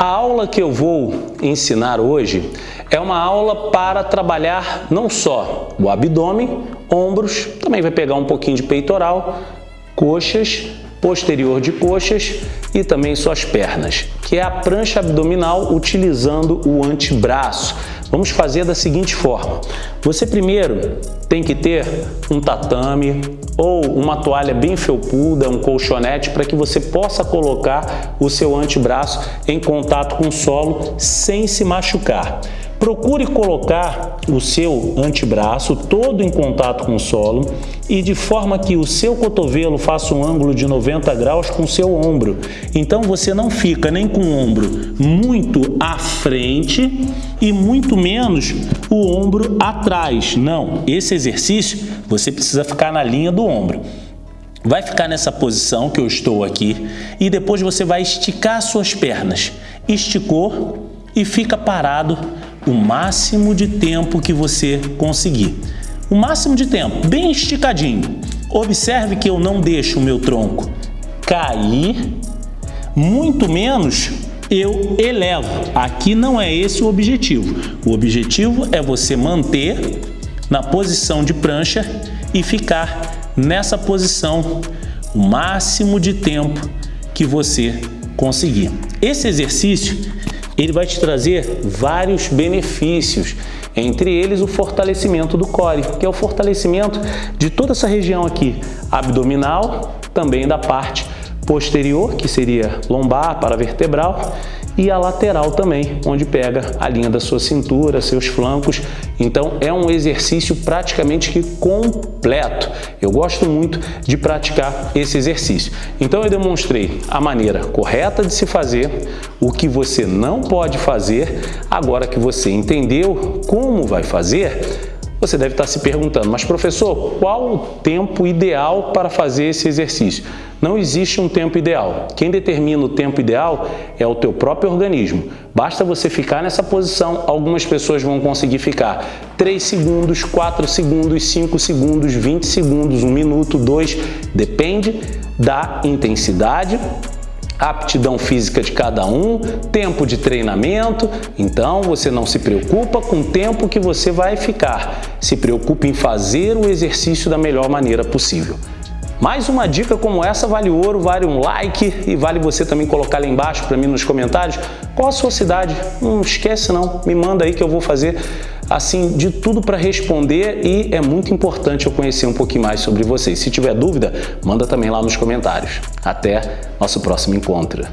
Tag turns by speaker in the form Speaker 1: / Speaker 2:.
Speaker 1: A aula que eu vou ensinar hoje é uma aula para trabalhar não só o abdômen, ombros, também vai pegar um pouquinho de peitoral, coxas, posterior de coxas e também suas pernas, que é a prancha abdominal utilizando o antebraço. Vamos fazer da seguinte forma. Você primeiro tem que ter um tatame ou uma toalha bem felpuda, um colchonete, para que você possa colocar o seu antebraço em contato com o solo sem se machucar. Procure colocar o seu antebraço todo em contato com o solo e de forma que o seu cotovelo faça um ângulo de 90 graus com o seu ombro. Então você não fica nem com o ombro muito à frente e muito menos o ombro atrás. Não, esse exercício você precisa ficar na linha do ombro. Vai ficar nessa posição que eu estou aqui e depois você vai esticar suas pernas. Esticou e fica parado o máximo de tempo que você conseguir. O máximo de tempo, bem esticadinho. Observe que eu não deixo o meu tronco cair, muito menos eu elevo. Aqui não é esse o objetivo. O objetivo é você manter na posição de prancha e ficar nessa posição o máximo de tempo que você conseguir. Esse exercício ele vai te trazer vários benefícios, entre eles o fortalecimento do core, que é o fortalecimento de toda essa região aqui, abdominal, também da parte posterior, que seria lombar, paravertebral, e a lateral também, onde pega a linha da sua cintura, seus flancos. Então é um exercício praticamente que completo. Eu gosto muito de praticar esse exercício. Então eu demonstrei a maneira correta de se fazer, o que você não pode fazer. Agora que você entendeu como vai fazer, você deve estar se perguntando, mas professor, qual o tempo ideal para fazer esse exercício? Não existe um tempo ideal. Quem determina o tempo ideal é o teu próprio organismo. Basta você ficar nessa posição, algumas pessoas vão conseguir ficar 3 segundos, 4 segundos, 5 segundos, 20 segundos, 1 minuto, 2, depende da intensidade aptidão física de cada um, tempo de treinamento, então você não se preocupa com o tempo que você vai ficar, se preocupe em fazer o exercício da melhor maneira possível. Mais uma dica como essa vale ouro, vale um like e vale você também colocar lá embaixo para mim nos comentários qual a sua cidade. Não esquece não, me manda aí que eu vou fazer assim de tudo para responder e é muito importante eu conhecer um pouquinho mais sobre vocês. Se tiver dúvida, manda também lá nos comentários. Até nosso próximo encontro.